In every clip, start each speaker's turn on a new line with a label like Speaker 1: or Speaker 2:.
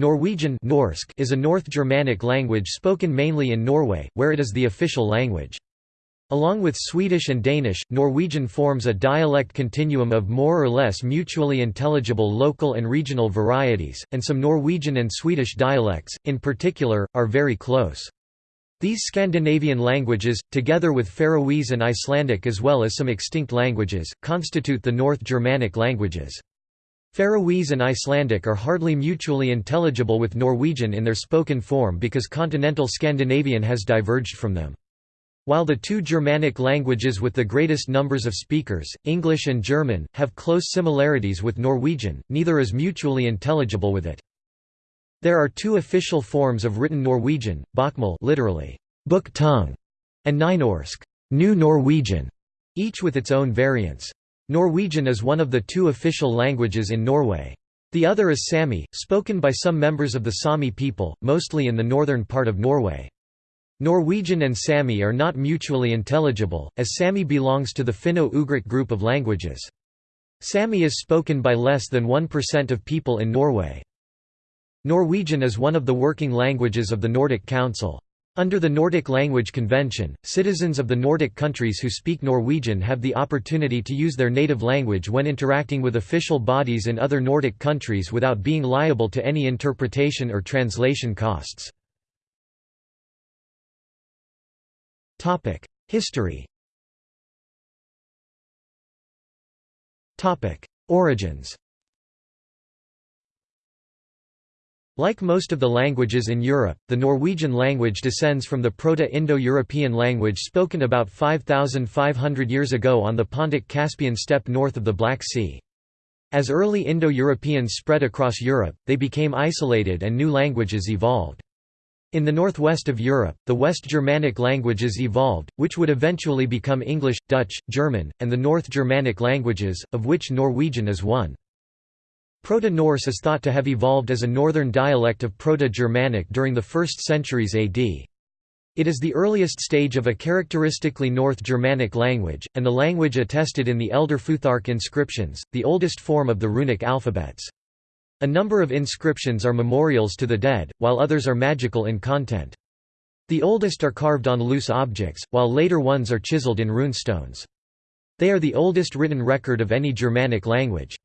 Speaker 1: Norwegian Norsk is a North Germanic language spoken mainly in Norway, where it is the official language. Along with Swedish and Danish, Norwegian forms a dialect continuum of more or less mutually intelligible local and regional varieties, and some Norwegian and Swedish dialects, in particular, are very close. These Scandinavian languages, together with Faroese and Icelandic as well as some extinct languages, constitute the North Germanic languages. Faroese and Icelandic are hardly mutually intelligible with Norwegian in their spoken form because continental Scandinavian has diverged from them. While the two Germanic languages with the greatest numbers of speakers, English and German, have close similarities with Norwegian, neither is mutually intelligible with it. There are two official forms of written Norwegian, Bokmål literally, book tongue, and Nynorsk, New Norwegian, each with its own variants. Norwegian is one of the two official languages in Norway. The other is Sami, spoken by some members of the Sami people, mostly in the northern part of Norway. Norwegian and Sami are not mutually intelligible, as Sami belongs to the Finno-Ugric group of languages. Sami is spoken by less than 1% of people in Norway. Norwegian is one of the working languages of the Nordic Council. Under the Nordic Language Convention, citizens of the Nordic countries who speak Norwegian have the opportunity to use their native language when interacting with official bodies in other Nordic countries without being liable to any interpretation or translation costs. History Origins Like most of the languages in Europe, the Norwegian language descends from the Proto-Indo-European language spoken about 5,500 years ago on the Pontic-Caspian steppe north of the Black Sea. As early Indo-Europeans spread across Europe, they became isolated and new languages evolved. In the northwest of Europe, the West Germanic languages evolved, which would eventually become English, Dutch, German, and the North Germanic languages, of which Norwegian is one. Proto-Norse is thought to have evolved as a northern dialect of Proto-Germanic during the 1st centuries AD. It is the earliest stage of a characteristically North Germanic language, and the language attested in the Elder Futhark inscriptions, the oldest form of the runic alphabets. A number of inscriptions are memorials to the dead, while others are magical in content. The oldest are carved on loose objects, while later ones are chiseled in runestones. They are the oldest written record of any Germanic language.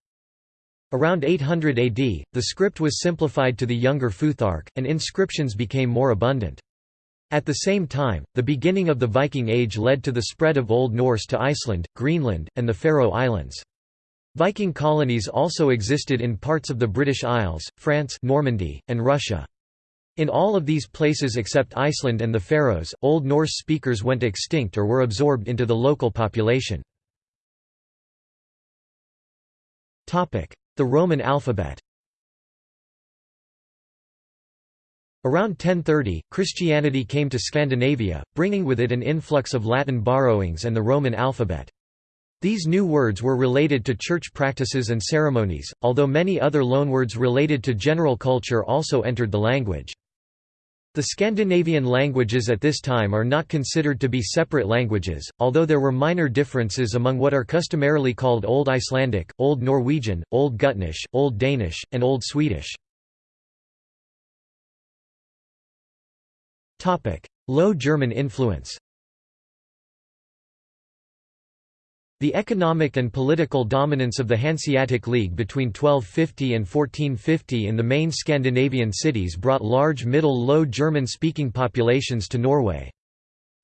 Speaker 1: Around 800 AD, the script was simplified to the younger Futhark, and inscriptions became more abundant. At the same time, the beginning of the Viking Age led to the spread of Old Norse to Iceland, Greenland, and the Faroe Islands. Viking colonies also existed in parts of the British Isles, France Normandy, and Russia. In all of these places except Iceland and the Faroes, Old Norse speakers went extinct or were absorbed into the local population. The Roman alphabet Around 1030, Christianity came to Scandinavia, bringing with it an influx of Latin borrowings and the Roman alphabet. These new words were related to church practices and ceremonies, although many other loanwords related to general culture also entered the language. The Scandinavian languages at this time are not considered to be separate languages, although there were minor differences among what are customarily called Old Icelandic, Old Norwegian, Old Gutnish, Old Danish, and Old Swedish. Low German influence The economic and political dominance of the Hanseatic League between 1250 and 1450 in the main Scandinavian cities brought large Middle-Low German-speaking populations to Norway.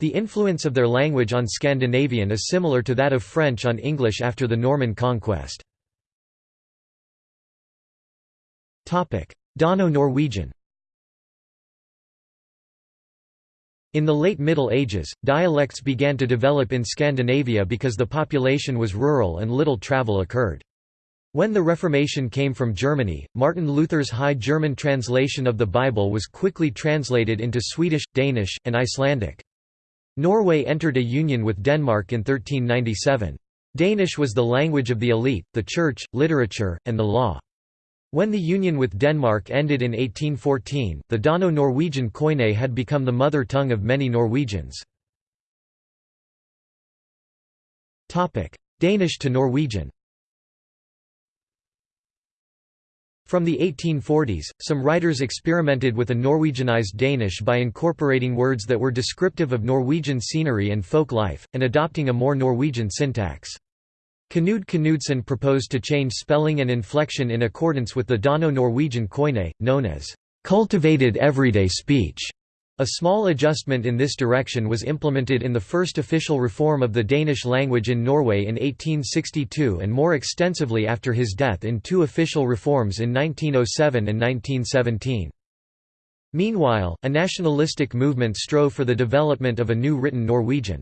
Speaker 1: The influence of their language on Scandinavian is similar to that of French on English after the Norman conquest. Dano-Norwegian In the late Middle Ages, dialects began to develop in Scandinavia because the population was rural and little travel occurred. When the Reformation came from Germany, Martin Luther's High German translation of the Bible was quickly translated into Swedish, Danish, and Icelandic. Norway entered a union with Denmark in 1397. Danish was the language of the elite, the church, literature, and the law. When the union with Denmark ended in 1814, the Dano-Norwegian koine had become the mother tongue of many Norwegians. Danish to Norwegian From the 1840s, some writers experimented with a Norwegianized Danish by incorporating words that were descriptive of Norwegian scenery and folk life, and adopting a more Norwegian syntax. Knud Knudsen proposed to change spelling and inflection in accordance with the Dano-Norwegian koine, known as cultivated everyday speech. A small adjustment in this direction was implemented in the first official reform of the Danish language in Norway in 1862 and more extensively after his death in two official reforms in 1907 and 1917. Meanwhile, a nationalistic movement strove for the development of a new written Norwegian.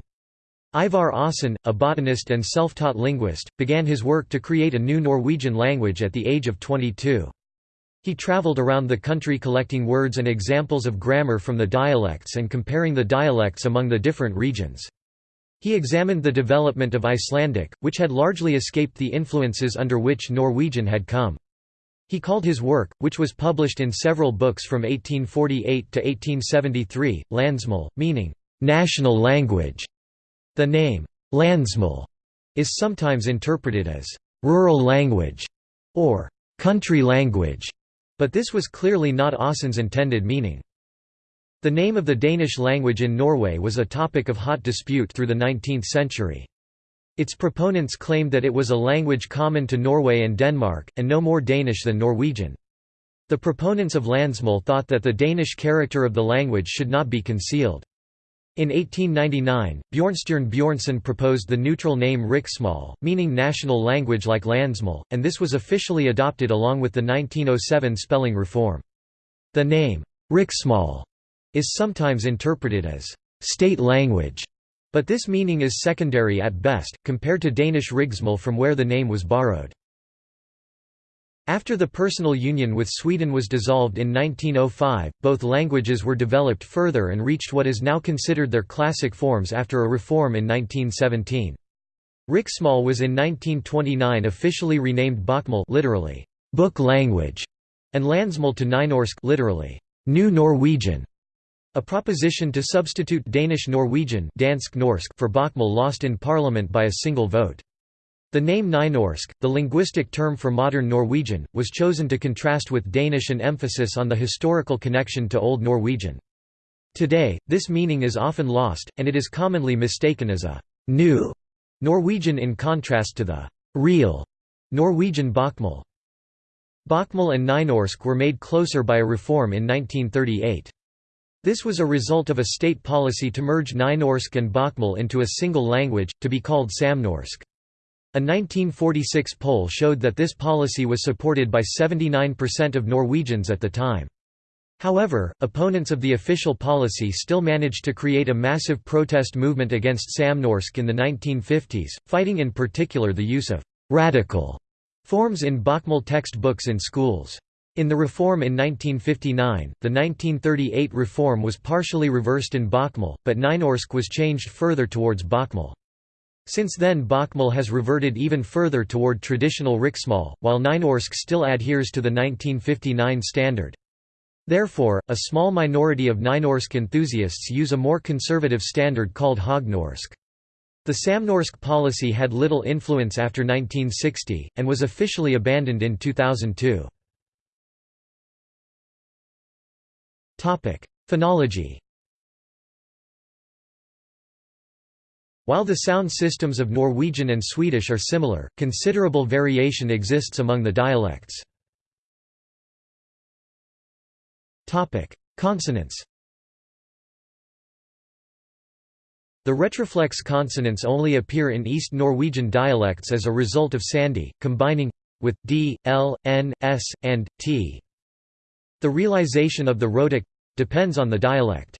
Speaker 1: Ivar Aasen, a botanist and self-taught linguist, began his work to create a new Norwegian language at the age of 22. He traveled around the country collecting words and examples of grammar from the dialects and comparing the dialects among the different regions. He examined the development of Icelandic, which had largely escaped the influences under which Norwegian had come. He called his work, which was published in several books from 1848 to 1873, Landsmål, meaning, "...national language". The name, Landsmål, is sometimes interpreted as, "...rural language", or "...country language". But this was clearly not Aasen's intended meaning. The name of the Danish language in Norway was a topic of hot dispute through the 19th century. Its proponents claimed that it was a language common to Norway and Denmark, and no more Danish than Norwegian. The proponents of Landsmål thought that the Danish character of the language should not be concealed. In 1899, Bjornstjerne Bjornson proposed the neutral name Riksmål, meaning national language like Landsmål, and this was officially adopted along with the 1907 spelling reform. The name, Riksmål, is sometimes interpreted as state language, but this meaning is secondary at best, compared to Danish Riksmål from where the name was borrowed. After the personal union with Sweden was dissolved in 1905, both languages were developed further and reached what is now considered their classic forms after a reform in 1917. Riksmål was in 1929 officially renamed Bokmål literally, book language, and Landsmål to Nynorsk literally, New Norwegian. A proposition to substitute Danish Norwegian Dansk Norsk for Bokmål lost in parliament by a single vote. The name Nynorsk, the linguistic term for modern Norwegian, was chosen to contrast with Danish and emphasis on the historical connection to Old Norwegian. Today, this meaning is often lost, and it is commonly mistaken as a «new» Norwegian in contrast to the «real» Norwegian Bokmål. Bokmål and Nynorsk were made closer by a reform in 1938. This was a result of a state policy to merge Nynorsk and Bokmål into a single language, to be called Samnorsk. A 1946 poll showed that this policy was supported by 79% of Norwegians at the time. However, opponents of the official policy still managed to create a massive protest movement against Samnorsk in the 1950s, fighting in particular the use of «radical» forms in Bokmål textbooks in schools. In the reform in 1959, the 1938 reform was partially reversed in Bokmål, but Nynorsk was changed further towards Bokmål. Since then Bokmål has reverted even further toward traditional Riksmål, while Nynorsk still adheres to the 1959 standard. Therefore, a small minority of Nynorsk enthusiasts use a more conservative standard called Hognorsk. The Samnorsk policy had little influence after 1960, and was officially abandoned in 2002. Phonology While the sound systems of Norwegian and Swedish are similar, considerable variation exists among the dialects. Consonants The retroflex consonants only appear in East Norwegian dialects as a result of sandhi, combining with d, l, n, s, and t. The realization of the rhotic depends on the dialect.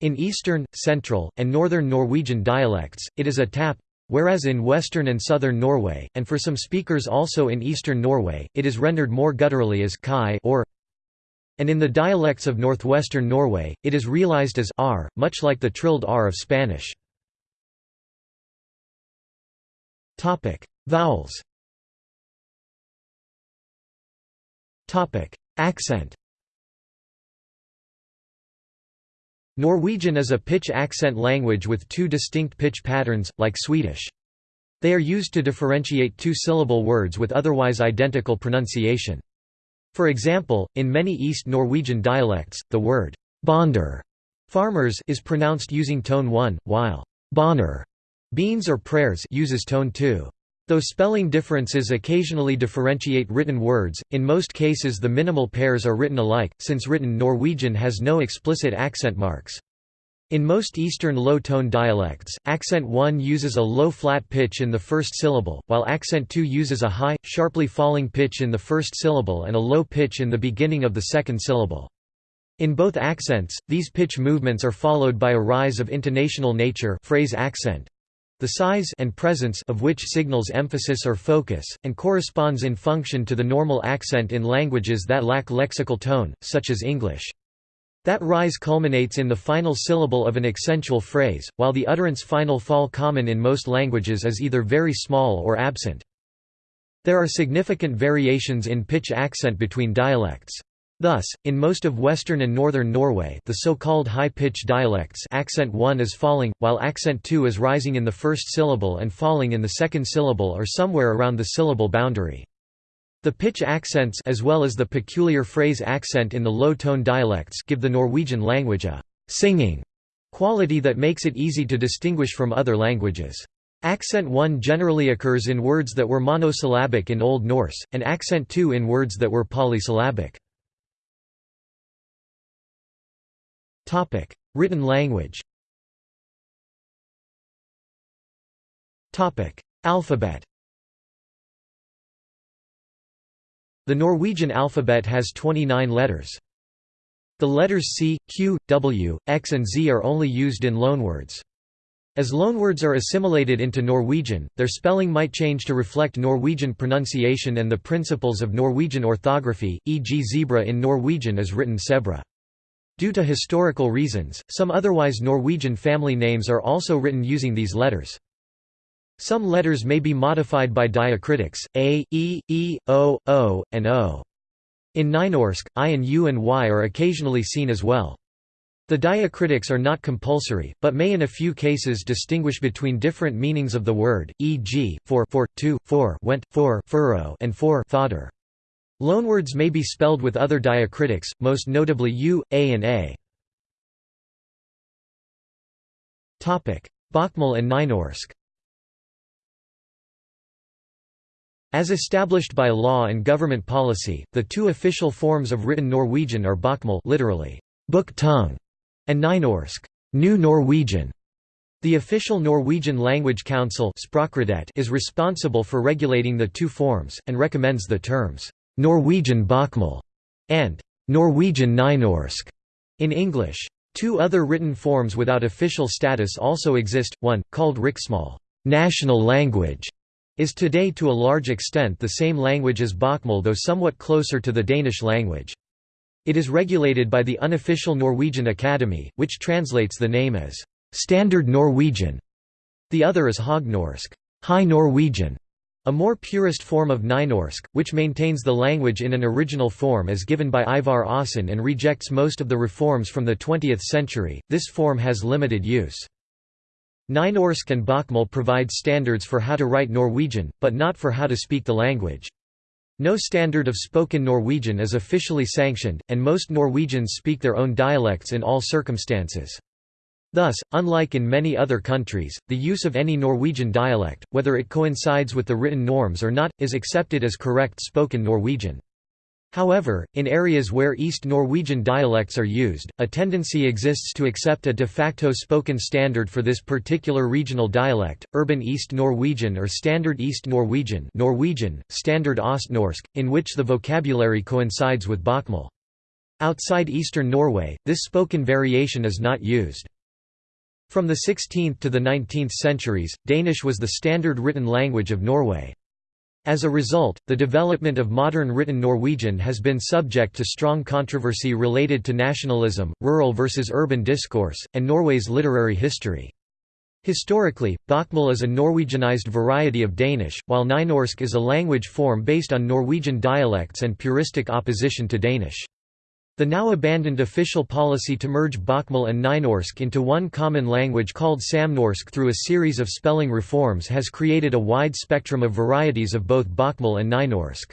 Speaker 1: In Eastern, Central, and Northern Norwegian dialects, it is a tap, whereas in Western and Southern Norway, and for some speakers also in Eastern Norway, it is rendered more gutturally as kai or. And in the dialects of northwestern Norway, it is realized as r, much like the trilled r of Spanish. Vowels. Accent Norwegian is a pitch accent language with two distinct pitch patterns, like Swedish. They are used to differentiate two-syllable words with otherwise identical pronunciation. For example, in many East Norwegian dialects, the word bonder farmers is pronounced using tone 1, while bonner beans or prayers uses tone 2. Though spelling differences occasionally differentiate written words, in most cases the minimal pairs are written alike, since written Norwegian has no explicit accent marks. In most Eastern low-tone dialects, accent 1 uses a low flat pitch in the first syllable, while accent 2 uses a high, sharply falling pitch in the first syllable and a low pitch in the beginning of the second syllable. In both accents, these pitch movements are followed by a rise of intonational nature phrase accent, the size and presence of which signals emphasis or focus, and corresponds in function to the normal accent in languages that lack lexical tone, such as English. That rise culminates in the final syllable of an accentual phrase, while the utterance final fall common in most languages is either very small or absent. There are significant variations in pitch accent between dialects. Thus, in most of western and northern Norway the so-called high-pitch dialects accent 1 is falling, while accent 2 is rising in the first syllable and falling in the second syllable or somewhere around the syllable boundary. The pitch accents as well as the peculiar phrase accent in the low-tone dialects give the Norwegian language a «singing» quality that makes it easy to distinguish from other languages. Accent 1 generally occurs in words that were monosyllabic in Old Norse, and accent 2 in words that were polysyllabic. Written language Alphabet The Norwegian alphabet has 29 letters. The letters C, Q, W, X and Z are only used in loanwords. As loanwords are assimilated into Norwegian, their spelling might change to reflect Norwegian pronunciation and the principles of Norwegian orthography, e.g. zebra in Norwegian is written sebra. Due to historical reasons, some otherwise Norwegian family names are also written using these letters. Some letters may be modified by diacritics, a, e, e, o, o, and o. In Nynorsk, i and u and y are occasionally seen as well. The diacritics are not compulsory, but may in a few cases distinguish between different meanings of the word, e.g., for, for, to, for, went, for, furrow, and for, fodder. Loanwords may be spelled with other diacritics, most notably u, a and a. Bokmål and Nynorsk As established by law and government policy, the two official forms of written Norwegian are Bokmål literally, book tongue, and Nynorsk, New Norwegian. The official Norwegian Language Council is responsible for regulating the two forms, and recommends the terms Norwegian Bokmål and Norwegian Nynorsk in English. Two other written forms without official status also exist, one, called Riksmål national language", is today to a large extent the same language as Bokmål though somewhat closer to the Danish language. It is regulated by the unofficial Norwegian Academy, which translates the name as «Standard Norwegian». The other is Hognorsk High Norwegian", a more purist form of Nynorsk, which maintains the language in an original form as given by Ivar Aasen and rejects most of the reforms from the 20th century, this form has limited use. Nynorsk and Bokmål provide standards for how to write Norwegian, but not for how to speak the language. No standard of spoken Norwegian is officially sanctioned, and most Norwegians speak their own dialects in all circumstances. Thus, unlike in many other countries, the use of any Norwegian dialect, whether it coincides with the written norms or not, is accepted as correct spoken Norwegian. However, in areas where East Norwegian dialects are used, a tendency exists to accept a de facto spoken standard for this particular regional dialect, Urban East Norwegian or Standard East Norwegian Norwegian, Standard Ostnorsk, in which the vocabulary coincides with Bokmål. Outside eastern Norway, this spoken variation is not used. From the 16th to the 19th centuries, Danish was the standard written language of Norway. As a result, the development of modern written Norwegian has been subject to strong controversy related to nationalism, rural versus urban discourse, and Norway's literary history. Historically, Bokmål is a Norwegianized variety of Danish, while Nynorsk is a language form based on Norwegian dialects and puristic opposition to Danish. The now abandoned official policy to merge Bokmål and Nynorsk into one common language called Samnorsk through a series of spelling reforms has created a wide spectrum of varieties of both Bokmål and Nynorsk.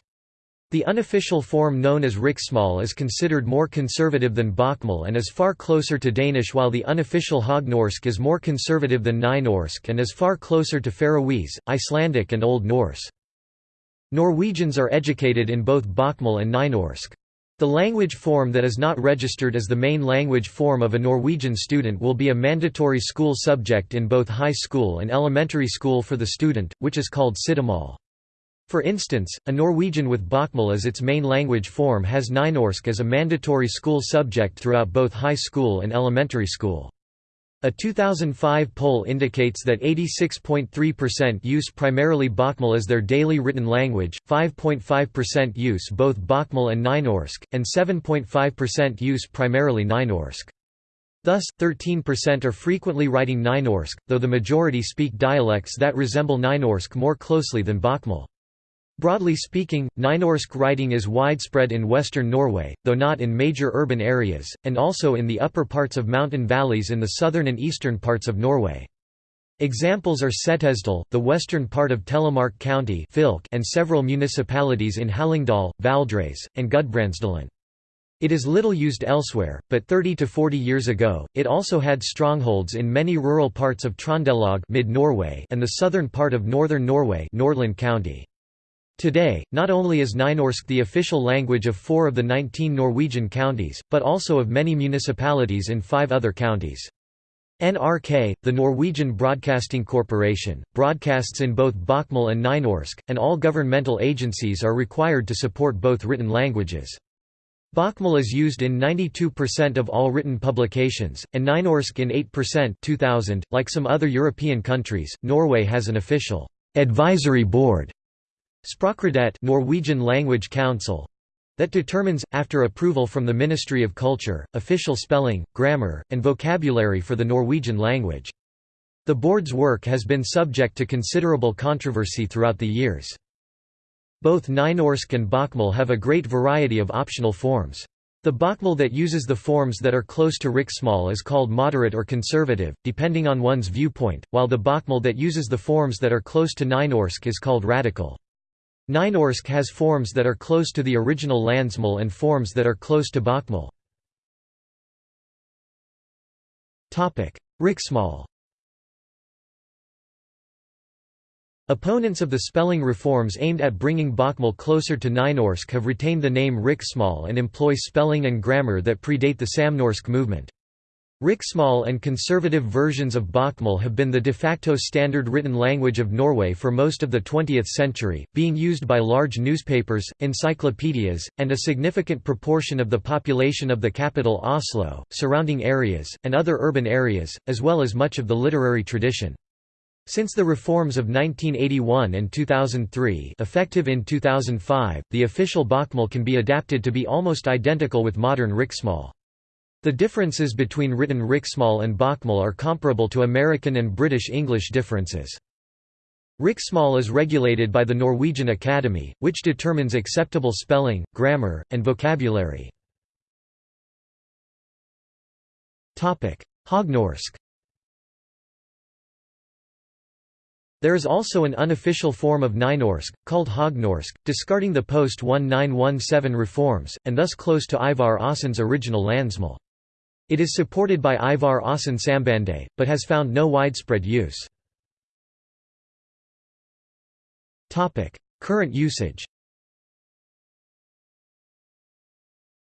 Speaker 1: The unofficial form known as riksmål is considered more conservative than bokmål and is far closer to Danish while the unofficial Hognorsk is more conservative than Nynorsk and is far closer to Faroese, Icelandic and Old Norse. Norwegians are educated in both bokmål and Nynorsk. The language form that is not registered as the main language form of a Norwegian student will be a mandatory school subject in both high school and elementary school for the student, which is called sidemål. For instance, a Norwegian with Bokmål as its main language form has Nynorsk as a mandatory school subject throughout both high school and elementary school. A 2005 poll indicates that 86.3% use primarily Bokmål as their daily written language, 5.5% use both Bokmål and Nynorsk, and 7.5% use primarily Nynorsk. Thus, 13% are frequently writing Nynorsk, though the majority speak dialects that resemble Nynorsk more closely than Bokmål. Broadly speaking, Nynorsk writing is widespread in western Norway, though not in major urban areas, and also in the upper parts of mountain valleys in the southern and eastern parts of Norway. Examples are Setesdal, the western part of Telemark County and several municipalities in Hallingdal, Valdres, and Gudbrandsdalen. It is little used elsewhere, but 30 to 40 years ago, it also had strongholds in many rural parts of Trondelag mid-Norway and the southern part of northern Norway Nordland County. Today, not only is Nynorsk the official language of four of the 19 Norwegian counties, but also of many municipalities in five other counties. NRK, the Norwegian Broadcasting Corporation, broadcasts in both Bokmål and Nynorsk, and all governmental agencies are required to support both written languages. Bokmål is used in 92% of all written publications, and Nynorsk in 8% 2000. .Like some other European countries, Norway has an official advisory board Språkrådet Norwegian Language Council that determines, after approval from the Ministry of Culture, official spelling, grammar, and vocabulary for the Norwegian language. The board's work has been subject to considerable controversy throughout the years. Both Nynorsk and Bokmål have a great variety of optional forms. The Bokmål that uses the forms that are close to riksmål is called moderate or conservative, depending on one's viewpoint, while the Bokmål that uses the forms that are close to Nynorsk is called radical. Nynorsk has forms that are close to the original Landsmål and forms that are close to Bokmål. Riksmål Opponents of the spelling reforms aimed at bringing Bokmål closer to Nynorsk have retained the name Riksmål and employ spelling and grammar that predate the Samnorsk movement. Riksmål and conservative versions of Bokmål have been the de facto standard written language of Norway for most of the 20th century, being used by large newspapers, encyclopedias, and a significant proportion of the population of the capital Oslo, surrounding areas, and other urban areas, as well as much of the literary tradition. Since the reforms of 1981 and 2003 effective in 2005, the official Bokmål can be adapted to be almost identical with modern Riksmål. The differences between written Riksmål and Bokmål are comparable to American and British English differences. Riksmål is regulated by the Norwegian Academy, which determines acceptable spelling, grammar, and vocabulary. Hognorsk There is also an unofficial form of Nynorsk, called Hognorsk, discarding the post-1917 reforms, and thus close to Ivar Aasen's original Landsmål. It is supported by Ivar Aasen Sambandet, but has found no widespread use. Current usage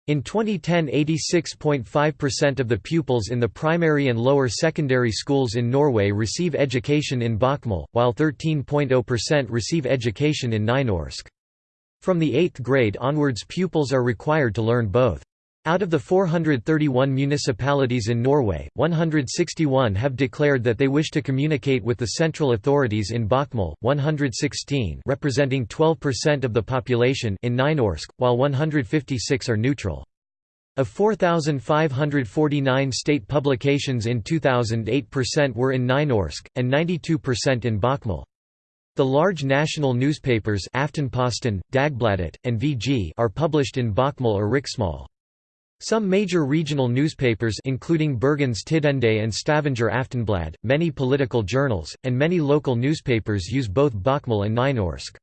Speaker 1: In 2010 86.5% of the pupils in the primary and lower secondary schools in Norway receive education in Bokmål, while 13.0% receive education in Nynorsk. From the 8th grade onwards pupils are required to learn both. Out of the 431 municipalities in Norway, 161 have declared that they wish to communicate with the central authorities in Bokmål, 116 representing 12% of the population in Nynorsk, while 156 are neutral. Of 4,549 state publications in 2008 percent were in Nynorsk, and 92% in Bokmål. The large national newspapers Aftenposten, Dagbladet, and VG are published in Bokmål or Riksmål. Some major regional newspapers including Bergens Tidende and Stavanger Aftenblad, many political journals, and many local newspapers use both Bokmål and Nynorsk.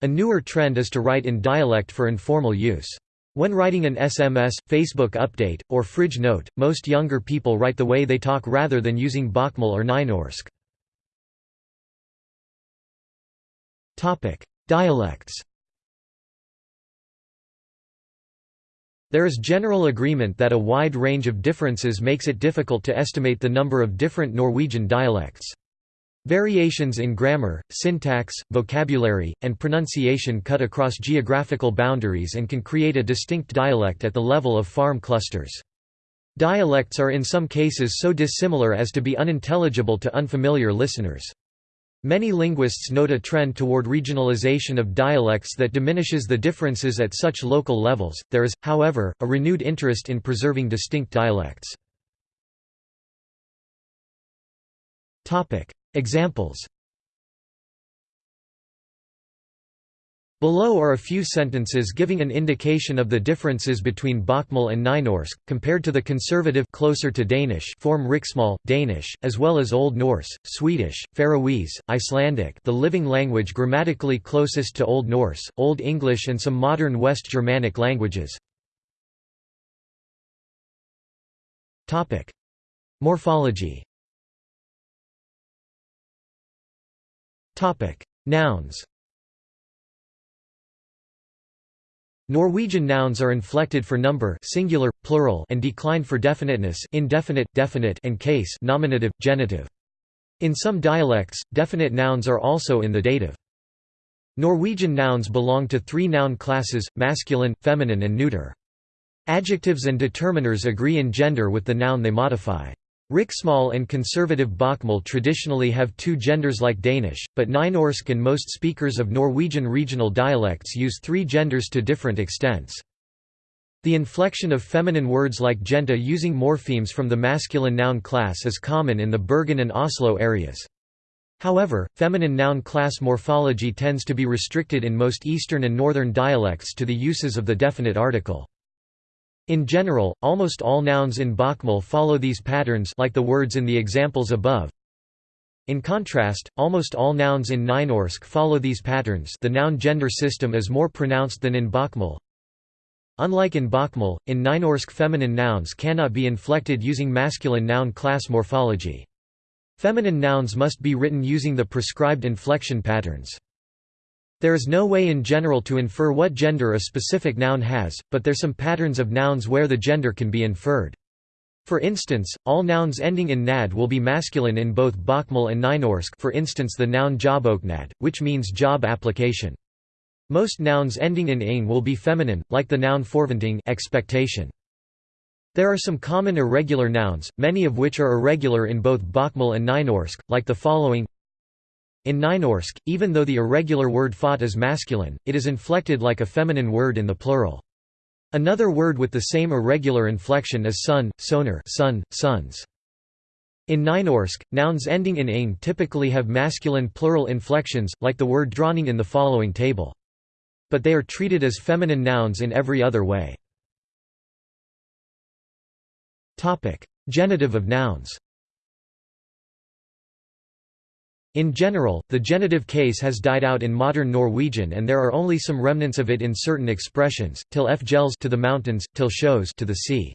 Speaker 1: A newer trend is to write in dialect for informal use. When writing an SMS, Facebook update, or fridge note, most younger people write the way they talk rather than using Bokmål or Nynorsk. Dialects There is general agreement that a wide range of differences makes it difficult to estimate the number of different Norwegian dialects. Variations in grammar, syntax, vocabulary, and pronunciation cut across geographical boundaries and can create a distinct dialect at the level of farm clusters. Dialects are in some cases so dissimilar as to be unintelligible to unfamiliar listeners. Many linguists note a trend toward regionalization of dialects that diminishes the differences at such local levels. There is, however, a renewed interest in preserving distinct dialects. Topic: Examples Below are a few sentences giving an indication of the differences between Bokmål and Nynorsk, compared to the conservative closer to Danish form Riksmål, Danish, as well as Old Norse, Swedish, Faroese, Icelandic the living language grammatically closest to Old Norse, Old English and some modern West Germanic languages. Morphology. Nouns Norwegian nouns are inflected for number singular, plural and declined for definiteness indefinite, definite and case nominative, genitive. In some dialects, definite nouns are also in the dative. Norwegian nouns belong to three noun classes, masculine, feminine and neuter. Adjectives and determiners agree in gender with the noun they modify. Riksmål and conservative Bokmål traditionally have two genders like Danish, but Nynorsk and most speakers of Norwegian regional dialects use three genders to different extents. The inflection of feminine words like jenta using morphemes from the masculine noun class is common in the Bergen and Oslo areas. However, feminine noun class morphology tends to be restricted in most eastern and northern dialects to the uses of the definite article. In general, almost all nouns in Bokmål follow these patterns like the words in the examples above. In contrast, almost all nouns in Nynorsk follow these patterns the noun-gender system is more pronounced than in Bokmål. Unlike in Bokmål, in Nynorsk feminine nouns cannot be inflected using masculine noun class morphology. Feminine nouns must be written using the prescribed inflection patterns. There is no way in general to infer what gender a specific noun has, but there are some patterns of nouns where the gender can be inferred. For instance, all nouns ending in nad will be masculine in both Bokmål and Nynorsk for instance the noun jobboknad, which means job application. Most nouns ending in ing will be feminine, like the noun forventning expectation. There are some common irregular nouns, many of which are irregular in both Bokmål and Nynorsk, like the following in Nynorsk, even though the irregular word fot is masculine, it is inflected like a feminine word in the plural. Another word with the same irregular inflection is son, soner son, sons. In Nynorsk, nouns ending in ing typically have masculine plural inflections, like the word dronning in the following table. But they are treated as feminine nouns in every other way. Genitive of nouns in general, the genitive case has died out in modern Norwegian and there are only some remnants of it in certain expressions, till f gels to the mountains, till shows to the sea.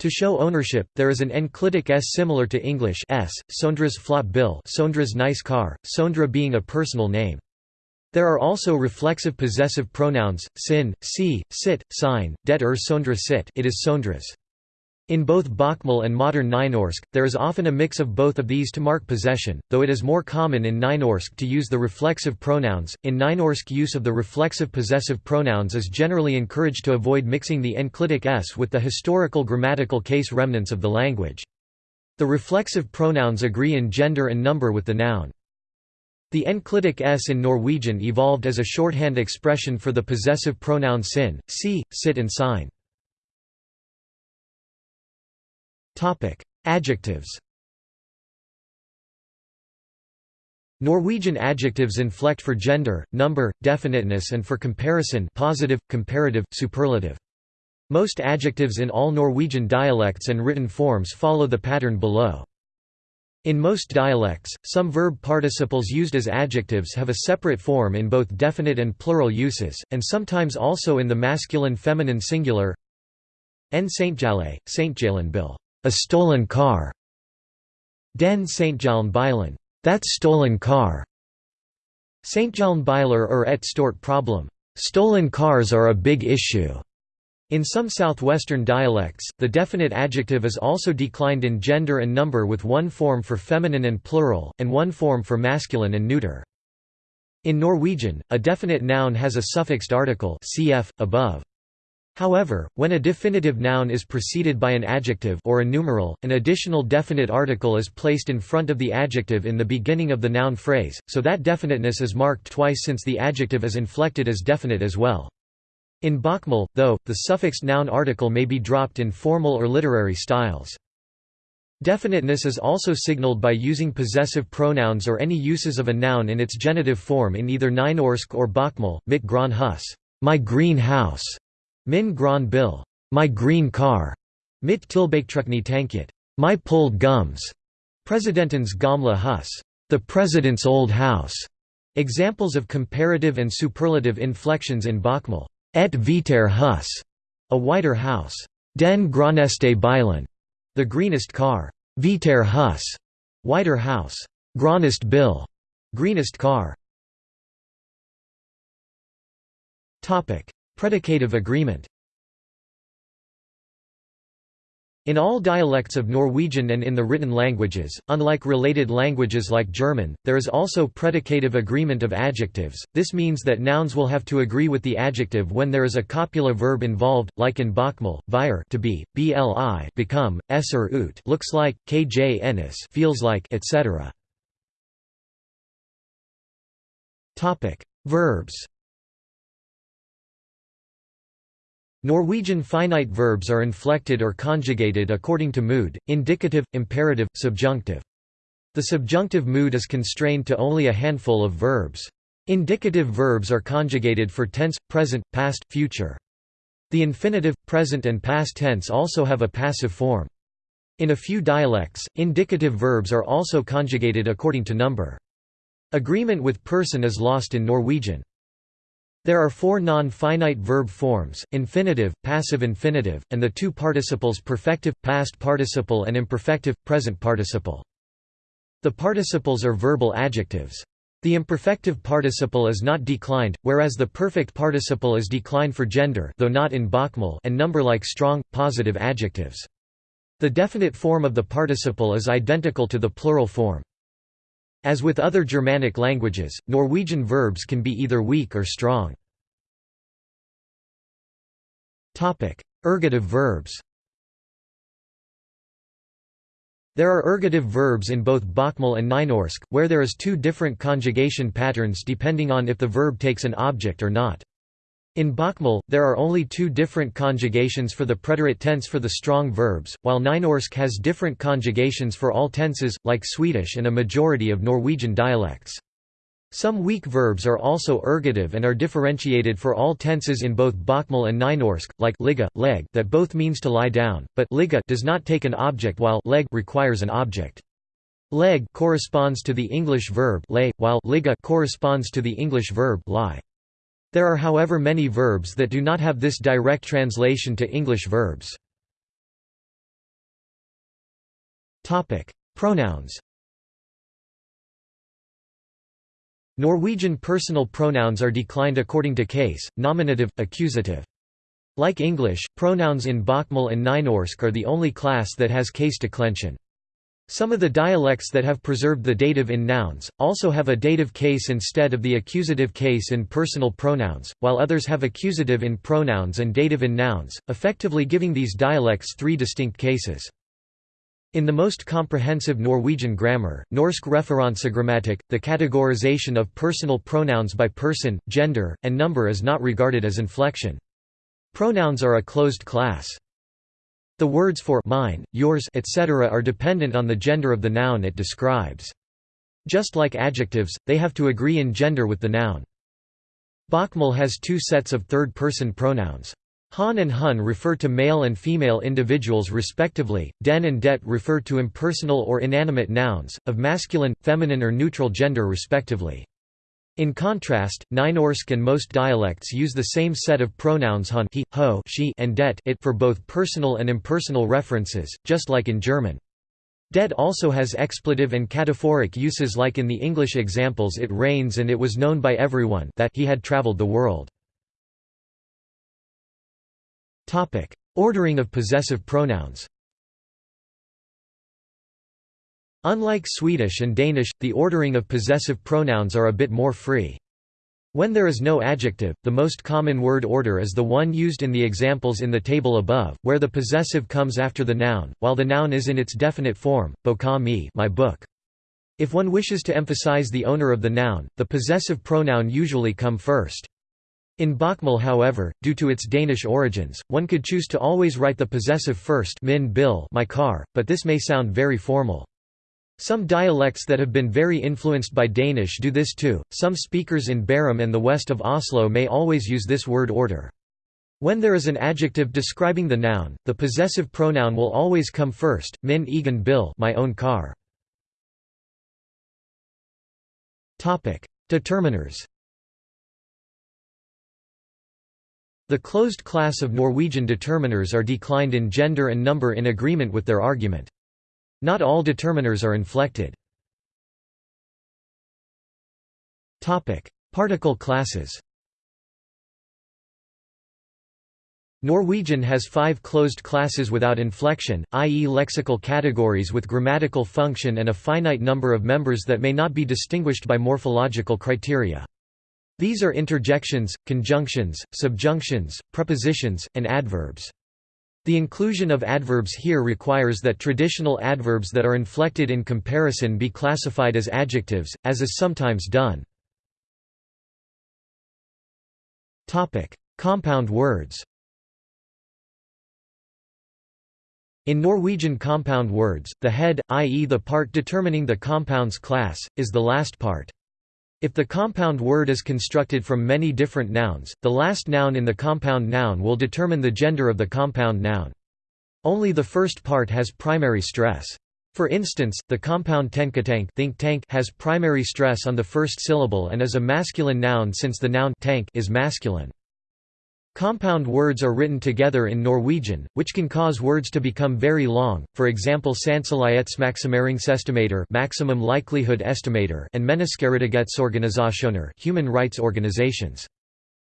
Speaker 1: To show ownership, there is an enclitic s similar to English s, Sondra's flott bil Sondra's nice car, Sondra being a personal name. There are also reflexive possessive pronouns, sin, si, sit, sign, det er Sondra sit it is Sondra's. In both Bokmål and modern Nynorsk, there is often a mix of both of these to mark possession, though it is more common in Nynorsk to use the reflexive pronouns. In Nynorsk, use of the reflexive possessive pronouns is generally encouraged to avoid mixing the enclitic s with the historical grammatical case remnants of the language. The reflexive pronouns agree in gender and number with the noun. The enclitic s in Norwegian evolved as a shorthand expression for the possessive pronoun sin, si, sit and sign. Adjectives. Norwegian adjectives inflect for gender, number, definiteness and for comparison positive, comparative, superlative. Most adjectives in all Norwegian dialects and written forms follow the pattern below. In most dialects, some verb participles used as adjectives have a separate form in both definite and plural uses, and sometimes also in the masculine-feminine singular. En Saintjale, Bill, a stolen car. Den Saintjalen Bilen, that stolen car. Saintjalen Biler or er et stort problem, stolen cars are a big issue. In some southwestern dialects, the definite adjective is also declined in gender and number with one form for feminine and plural, and one form for masculine and neuter. In Norwegian, a definite noun has a suffixed article cf. above. However, when a definitive noun is preceded by an adjective or a numeral, an additional definite article is placed in front of the adjective in the beginning of the noun phrase, so that definiteness is marked twice since the adjective is inflected as definite as well. In Bokmål, though, the suffixed noun article may be dropped in formal or literary styles. Definiteness is also signaled by using possessive pronouns or any uses of a noun in its genitive form in either Nynorsk or Bokmål, mitt grønne hus, my green house, min Gran bil, my green car, mitt tilbaketrukne tanket, my pulled gums, presidentens Gamla hus, the president's old house. Examples of comparative and superlative inflections in Bokmål. Et viter hus, a whiter house. Den graneste bilen, the greenest car. Viter hus, whiter house. Granest bill, greenest car. Topic: Predicative agreement. In all dialects of Norwegian and in the written languages, unlike related languages like German, there is also predicative agreement of adjectives. This means that nouns will have to agree with the adjective when there is a copula verb involved, like in Bokmål, vire to be, bli become, esser ut looks like, kj ennis feels like, etc. Topic: Verbs. Norwegian finite verbs are inflected or conjugated according to mood, indicative, imperative, subjunctive. The subjunctive mood is constrained to only a handful of verbs. Indicative verbs are conjugated for tense, present, past, future. The infinitive, present and past tense also have a passive form. In a few dialects, indicative verbs are also conjugated according to number. Agreement with person is lost in Norwegian. There are four non-finite verb forms, infinitive, passive infinitive, and the two participles perfective, past participle and imperfective, present participle. The participles are verbal adjectives. The imperfective participle is not declined, whereas the perfect participle is declined for gender though not in Bokmål and number like strong, positive adjectives. The definite form of the participle is identical to the plural form. As with other Germanic languages, Norwegian verbs can be either weak or strong. Ergative verbs There are ergative verbs in both Bokmål and Nynorsk, where there is two different conjugation patterns depending on if the verb takes an object or not. In Bokmål, there are only two different conjugations for the preterite tense for the strong verbs, while Nynorsk has different conjugations for all tenses, like Swedish and a majority of Norwegian dialects. Some weak verbs are also ergative and are differentiated for all tenses in both Bokmål and Nynorsk, like ligge, leg that both means to lie down, but ligge does not take an object while leg requires an object. Leg corresponds to the English verb lay, while ligge corresponds to the English verb lie. There are however many verbs that do not have this direct translation to English verbs. Pronouns Norwegian personal pronouns are declined according to case, nominative, accusative. Like English, pronouns in Bokmål and Nynorsk are the only class that has case declension. Some of the dialects that have preserved the dative in nouns, also have a dative case instead of the accusative case in personal pronouns, while others have accusative in pronouns and dative in nouns, effectively giving these dialects three distinct cases. In the most comprehensive Norwegian grammar, Norsk referansegrammatikk, the categorization of personal pronouns by person, gender, and number is not regarded as inflection. Pronouns are a closed class. The words for mine, yours etc. are dependent on the gender of the noun it describes. Just like adjectives, they have to agree in gender with the noun. Bokmål has two sets of third-person pronouns. Han and Hun refer to male and female individuals respectively, den and det refer to impersonal or inanimate nouns, of masculine, feminine or neutral gender respectively. In contrast, Nynorsk and most dialects use the same set of pronouns hun he, ho, she and det it for both personal and impersonal references, just like in German. Det also has expletive and cataphoric uses like in the English examples it rains and it was known by everyone that he had traveled the world. Ordering of possessive pronouns. Unlike Swedish and Danish, the ordering of possessive pronouns are a bit more free. When there is no adjective, the most common word order is the one used in the examples in the table above, where the possessive comes after the noun, while the noun is in its definite form, boka me my book. If one wishes to emphasize the owner of the noun, the possessive pronoun usually come first. In Bokmål however, due to its Danish origins, one could choose to always write the possessive first min bil my car, but this may sound very formal. Some dialects that have been very influenced by Danish do this too. Some speakers in Bærum and the west of Oslo may always use this word order. When there is an adjective describing the noun, the possessive pronoun will always come first, min egen bil my own car. Determiners The closed class of Norwegian determiners are declined in gender and number in agreement with their argument. Not all determiners are inflected. Particle classes Norwegian has five closed classes without inflection, i.e. lexical categories with grammatical function and a finite number of members that may not be distinguished by morphological criteria. These are interjections, conjunctions, subjunctions, prepositions, and adverbs. The inclusion of adverbs here requires that traditional adverbs that are inflected in comparison be classified as adjectives, as is sometimes done. Compound words In Norwegian compound words, the head, i.e. the part determining the compound's class, is the last part. If the compound word is constructed from many different nouns, the last noun in the compound noun will determine the gender of the compound noun. Only the first part has primary stress. For instance, the compound tenkatank think tank has primary stress on the first syllable and is a masculine noun since the noun tank is masculine. Compound words are written together in Norwegian, which can cause words to become very long, for example Sannsynlighetsmaksimeringsestimator maximum likelihood estimator and Menneskerettighetsorganisasjoner human rights organizations.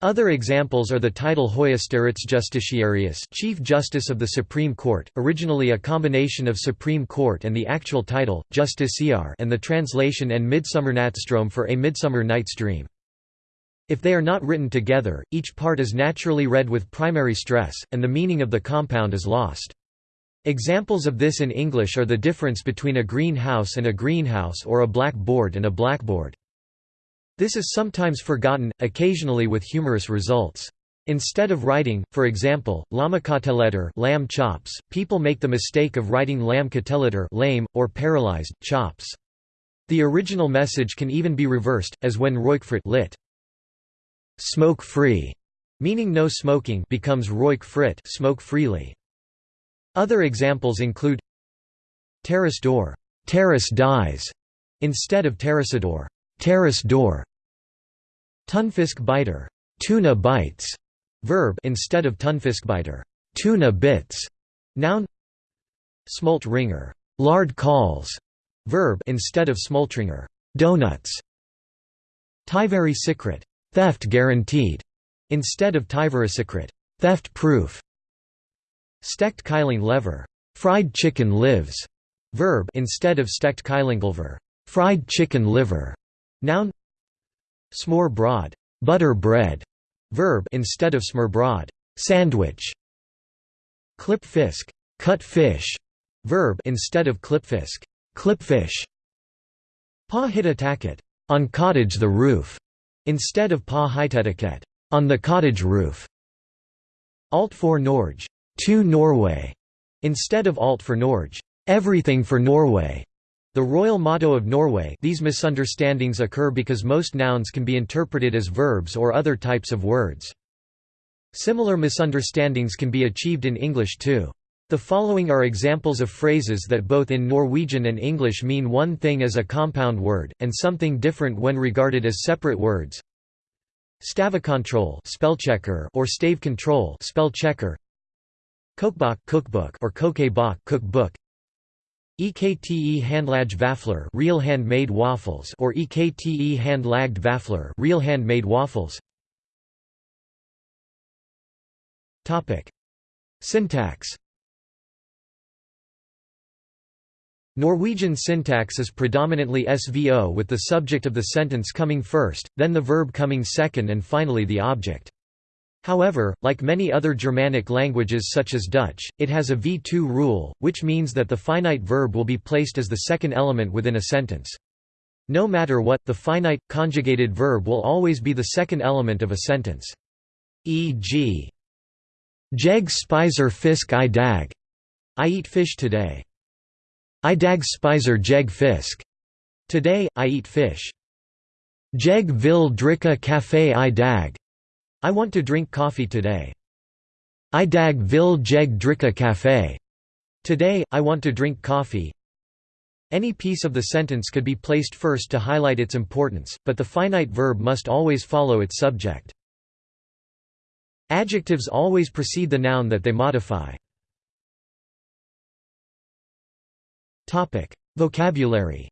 Speaker 1: Other examples are the title Høyesterettsjustitiarius Chief Justice of the Supreme Court, originally a combination of Supreme Court and the actual title, Justiciar and the translation En Midsommernattsdrøm for A Midsummer Night's Dream. If they are not written together, each part is naturally read with primary stress, and the meaning of the compound is lost. Examples of this in English are the difference between a greenhouse and a greenhouse or a blackboard and a blackboard. This is sometimes forgotten, occasionally with humorous results. Instead of writing, for example, lammekoteletter lamb chops, people make the mistake of writing lamb lamkoteletter lame, or paralyzed, chops. The original message can even be reversed, as when Røykfritt lit smoke free, meaning no smoking becomes roik frit smoke freely. Other examples include terrace door, terrace dies, instead of terraceador, terrace door. Tunfisk biter, tuna bites, verb instead of tunfisk biter, tuna bits. Noun. Smolt ringer, lard calls, verb instead of smultringer, donuts. Tyveri secret, theft guaranteed, instead of tyverisikret, theft proof. Stekt kylling lever, fried chicken lives, verb instead of stekt kyllinglever, fried chicken liver. Noun. Smør broad, butter bread, verb instead of smørbrød, sandwich. Clip fisk, cut fish, verb instead of klippfisk, clipfish. Pa hitattaket, on cottage the roof, Instead of pa hytetiket on the cottage roof. Alt for Norge, to Norway, instead of alt for Norge, everything for Norway. The royal motto of Norway these misunderstandings occur because most nouns can be interpreted as verbs or other types of words. Similar misunderstandings can be achieved in English too. The following are examples of phrases that both in Norwegian and English mean one thing as a compound word, and something different when regarded as separate words. Stavekontroll spellchecker or stave control spell checker. Kokebok cookbook or kokebok cookbook. EKTE handlage vafler real handmade waffles or EKTE hand-lagged vafler real handmade waffles. Topic: Syntax Norwegian syntax is predominantly SVO with the subject of the sentence coming first, then the verb coming second and finally the object. However, like many other Germanic languages such as Dutch, it has a V2 rule, which means that the finite verb will be placed as the second element within a sentence. No matter what, the finite, conjugated verb will always be the second element of a sentence. E.g. Jeg spiser fisk i dag. I eat fish today. I dag spiser jeg fisk. Today, I eat fish. Jeg vil drikke kaffe i dag. I want to drink coffee today. I dag vil jeg drikke kaffe. Today, I want to drink coffee. Any piece of the sentence could be placed first to highlight its importance, but the finite verb must always follow its subject. Adjectives always precede the noun that they modify. Vocabulary.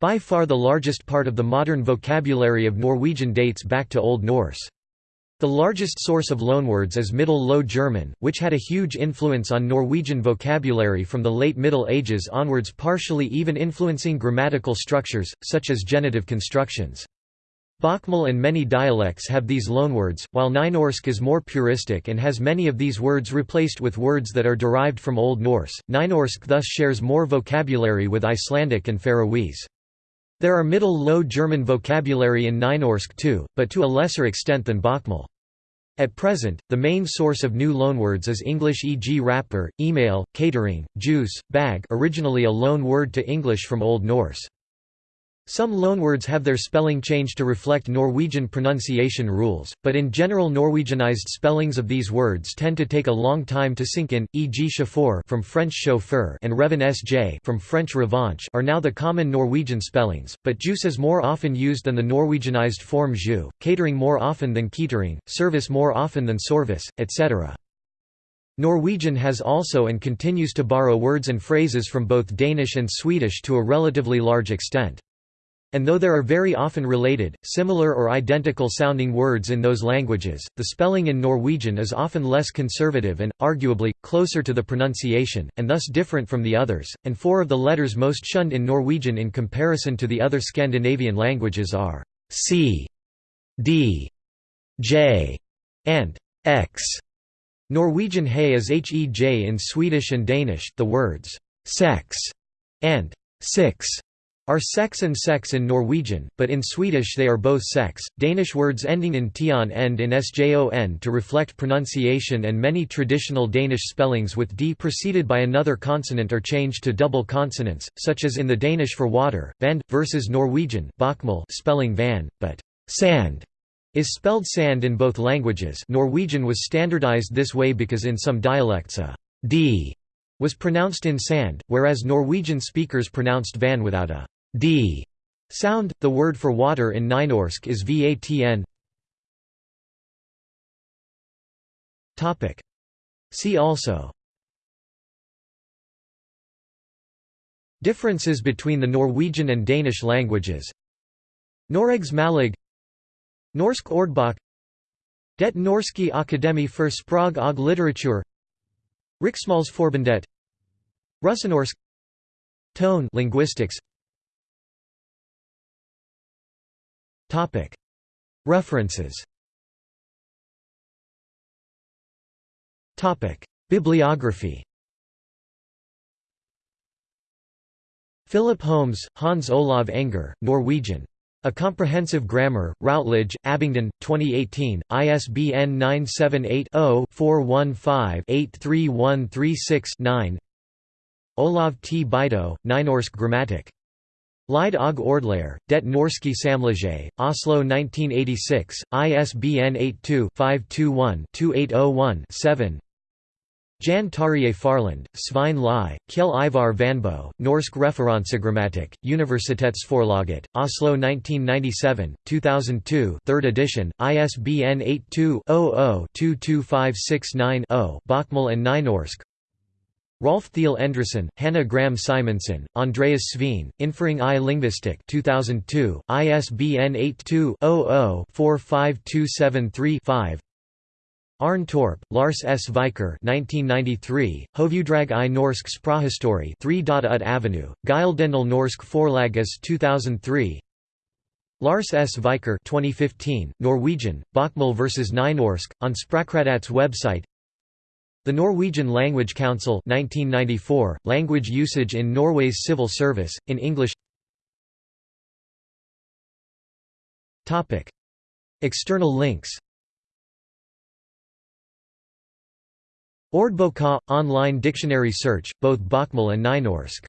Speaker 1: By far the largest part of the modern vocabulary of Norwegian dates back to Old Norse. The largest source of loanwords is Middle Low German, which had a huge influence on Norwegian vocabulary from the late Middle Ages onwards partially even influencing grammatical structures, such as genitive constructions. Bokmål and many dialects have these loanwords, while Nynorsk is more puristic and has many of these words replaced with words that are derived from Old Norse. Nynorsk thus shares more vocabulary with Icelandic and Faroese. There are Middle Low German vocabulary in Nynorsk too, but to a lesser extent than Bokmål. At present, the main source of new loanwords is English e.g. wrapper, email, catering, juice, bag originally a loan word to English from Old Norse. Some loanwords have their spelling changed to reflect Norwegian pronunciation rules, but in general Norwegianized spellings of these words tend to take a long time to sink in, e.g. chauffeur from French chauffeur and revan sj from French revanche are now the common Norwegian spellings, but juice is more often used than the Norwegianized form jus, catering more often than catering, service more often than service, etc. Norwegian has also and continues to borrow words and phrases from both Danish and Swedish to a relatively large extent. And though there are very often related, similar or identical sounding words in those languages, the spelling in Norwegian is often less conservative and, arguably, closer to the pronunciation, and thus different from the others, and four of the letters most shunned in Norwegian in comparison to the other Scandinavian languages are c, d, j, and x. Norwegian hay is hej in Swedish and Danish, the words sex and six are sex and sex in Norwegian, but in Swedish they are both sex. Danish words ending in tion end in sjon to reflect pronunciation, and many traditional Danish spellings with d preceded by another consonant are changed to double consonants, such as in the Danish for water, vand, versus Norwegian spelling van, but sand is spelled sand in both languages. Norwegian was standardized this way because in some dialects a d was pronounced in sand, whereas Norwegian speakers pronounced van without a d sound. The word for water in Nynorsk is vatn. Topic. See also. Differences between the Norwegian and Danish languages. Noregs Mållag Norsk ordbok Det Norske Akademi for Sprog og Litteratur Riksmålsforbundet Russenorsk Tone linguistics. Topic. References. Topic. Bibliography. Philip Holmes, Hans Olav Enger, Norwegian. A Comprehensive Grammar, Routledge, Abingdon, 2018, ISBN 978 0 415 83136 9 Olav T. Beito, Nynorsk Grammatik. Lyd og Ordlære, Det norske Samlaget, Oslo 1986, ISBN 82-521-2801-7 Jan Terje Faarlund, Svein Lie, Kjell Ivar Vannebo, Norsk Referansegrammatikk, Universitetsforlaget, Oslo 1997, 2002 3rd edition, ISBN 82-00-22569-0 Bokmål and Nynorsk. Rolf Theil Endresen, Hanna Gram Simonsen, Andreas Sveen, Innføring i Lingvistikk 2002, ISBN 82-00-45273-5 Arne Torp, Lars S. Vikør 1993, Hovuddrag i norsk språkhistorie 3. Ut Avenue, Gyldendal Norsk Forlages 2003 Lars S. Vikør 2015, Norwegian, Bokmål vs. Nynorsk, on Språkrådet's website The Norwegian Language Council 1994, Language Usage in Norway's Civil Service, in English External links Ordboka – online dictionary search, both Bokmål and Nynorsk.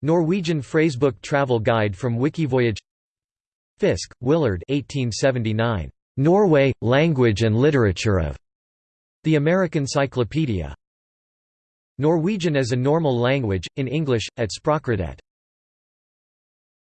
Speaker 1: Norwegian phrasebook travel guide from Wikivoyage Fiske, Willard 1879. Norway, Language and Literature of The American Cyclopedia. Norwegian as a Normal Language, in English, at Språkrådet